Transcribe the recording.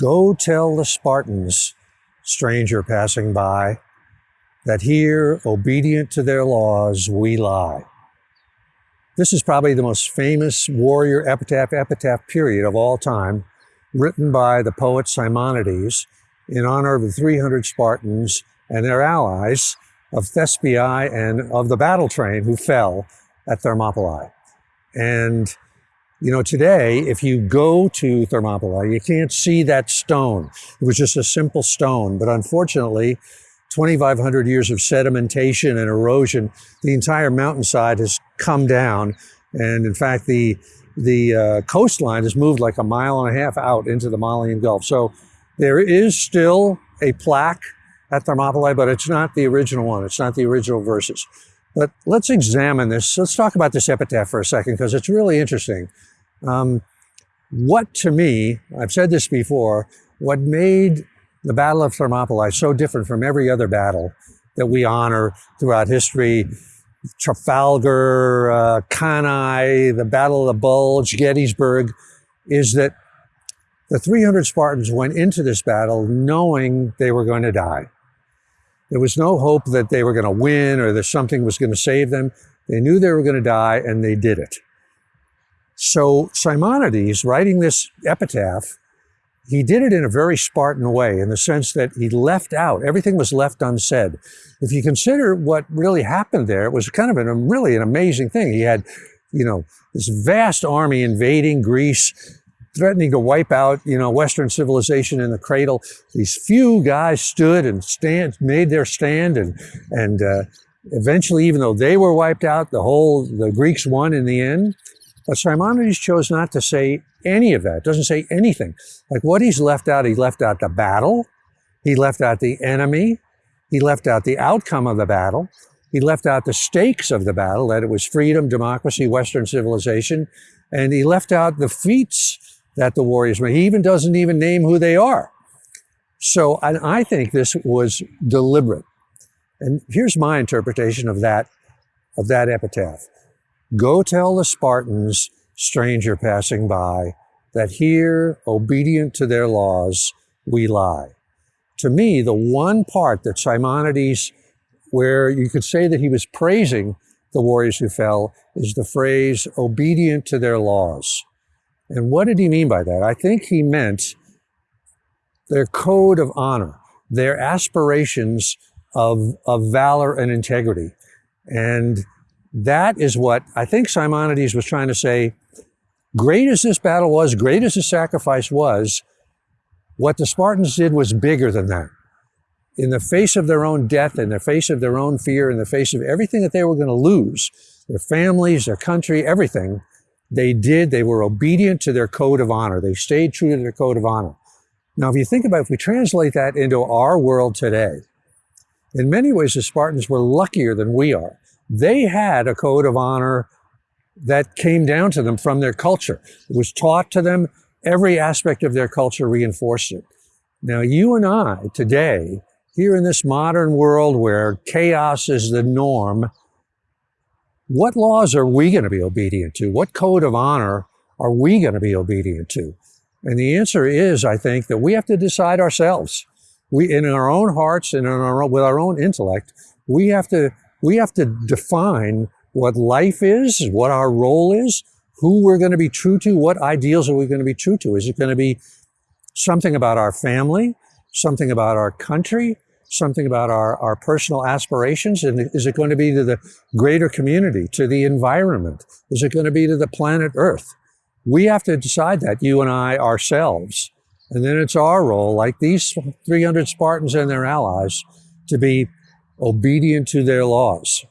Go tell the Spartans, stranger passing by, that here, obedient to their laws, we lie. This is probably the most famous warrior epitaph, epitaph period of all time, written by the poet Simonides in honor of the 300 Spartans and their allies of Thespiae and of the battle train who fell at Thermopylae. And, you know, today, if you go to Thermopylae, you can't see that stone. It was just a simple stone. But unfortunately, 2,500 years of sedimentation and erosion, the entire mountainside has come down. And in fact, the, the uh, coastline has moved like a mile and a half out into the Malian Gulf. So there is still a plaque at Thermopylae, but it's not the original one. It's not the original verses. But let's examine this. Let's talk about this epitaph for a second because it's really interesting. Um, what to me, I've said this before, what made the Battle of Thermopylae so different from every other battle that we honor throughout history, Trafalgar, uh, Cannae, the Battle of the Bulge, Gettysburg, is that the 300 Spartans went into this battle knowing they were going to die. There was no hope that they were going to win or that something was going to save them. They knew they were going to die and they did it. So Simonides, writing this epitaph, he did it in a very Spartan way in the sense that he left out, everything was left unsaid. If you consider what really happened there, it was kind of an, a really an amazing thing. He had, you know, this vast army invading Greece, threatening to wipe out, you know, Western civilization in the cradle. These few guys stood and stand, made their stand and, and, uh, eventually, even though they were wiped out, the whole, the Greeks won in the end. But Simonides chose not to say any of that. It Doesn't say anything. Like what he's left out, he left out the battle. He left out the enemy. He left out the outcome of the battle. He left out the stakes of the battle, that it was freedom, democracy, Western civilization. And he left out the feats that the warriors made. He even doesn't even name who they are. So I, I think this was deliberate. And here's my interpretation of that, of that epitaph. Go tell the Spartans stranger passing by, that here, obedient to their laws, we lie. To me, the one part that Simonides, where you could say that he was praising the warriors who fell, is the phrase, obedient to their laws. And what did he mean by that? I think he meant their code of honor, their aspirations of, of valor and integrity. And that is what I think Simonides was trying to say Great as this battle was, great as the sacrifice was, what the Spartans did was bigger than that. In the face of their own death, in the face of their own fear, in the face of everything that they were going to lose, their families, their country, everything, they did, they were obedient to their code of honor. They stayed true to their code of honor. Now, if you think about it, if we translate that into our world today, in many ways, the Spartans were luckier than we are. They had a code of honor that came down to them from their culture. It was taught to them. Every aspect of their culture reinforced it. Now, you and I today, here in this modern world where chaos is the norm, what laws are we going to be obedient to? What code of honor are we going to be obedient to? And the answer is, I think, that we have to decide ourselves. We, in our own hearts and in our, with our own intellect, we have to, we have to define what life is, what our role is, who we're going to be true to, what ideals are we going to be true to? Is it going to be something about our family, something about our country, something about our, our personal aspirations? And is it going to be to the greater community, to the environment? Is it going to be to the planet Earth? We have to decide that, you and I ourselves. And then it's our role, like these 300 Spartans and their allies, to be obedient to their laws.